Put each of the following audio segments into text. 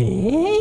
É.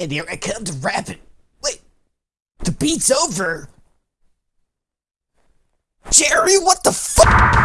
And here I come to rap it. Wait, the beat's over. Jerry, what the fuck?